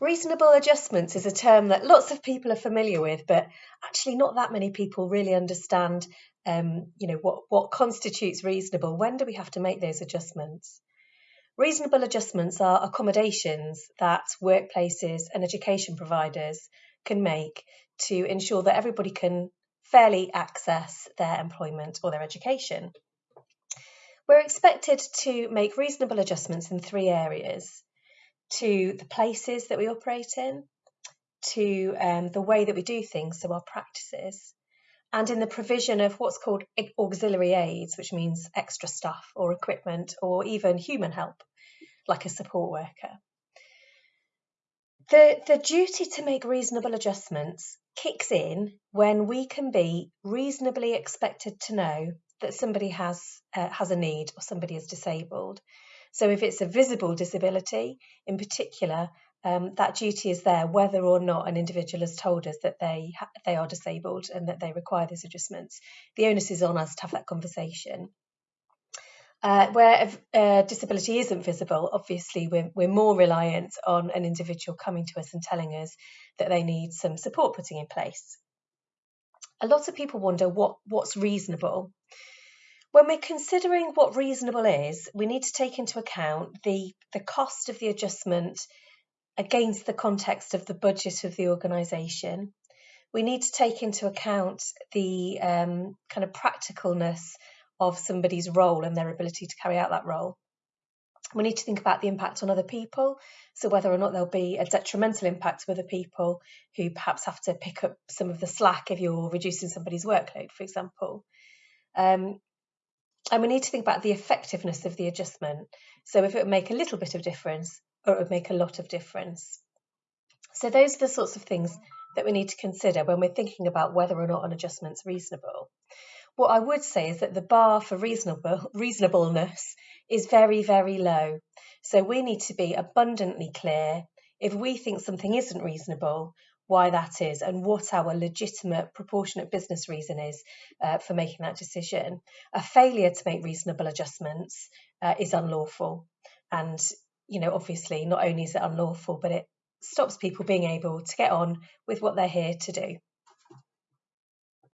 Reasonable adjustments is a term that lots of people are familiar with, but actually not that many people really understand. Um, you know what what constitutes reasonable. When do we have to make those adjustments? Reasonable adjustments are accommodations that workplaces and education providers can make to ensure that everybody can fairly access their employment or their education. We're expected to make reasonable adjustments in three areas to the places that we operate in, to um, the way that we do things, so our practices, and in the provision of what's called auxiliary aids, which means extra stuff or equipment or even human help, like a support worker. The, the duty to make reasonable adjustments kicks in when we can be reasonably expected to know that somebody has uh, has a need or somebody is disabled. So if it's a visible disability, in particular, um, that duty is there whether or not an individual has told us that they they are disabled and that they require those adjustments. The onus is on us to have that conversation. Uh, where a disability isn't visible, obviously we're, we're more reliant on an individual coming to us and telling us that they need some support putting in place. A lot of people wonder what, what's reasonable. When we're considering what reasonable is, we need to take into account the, the cost of the adjustment against the context of the budget of the organisation. We need to take into account the um, kind of practicalness of somebody's role and their ability to carry out that role. We need to think about the impact on other people, so whether or not there'll be a detrimental impact to other people who perhaps have to pick up some of the slack if you're reducing somebody's workload, for example. Um, and we need to think about the effectiveness of the adjustment. So if it would make a little bit of difference or it would make a lot of difference. So those are the sorts of things that we need to consider when we're thinking about whether or not an adjustment's reasonable. What I would say is that the bar for reasonable reasonableness is very, very low. So we need to be abundantly clear if we think something isn't reasonable, why that is, and what our legitimate, proportionate business reason is uh, for making that decision. A failure to make reasonable adjustments uh, is unlawful. And, you know, obviously, not only is it unlawful, but it stops people being able to get on with what they're here to do.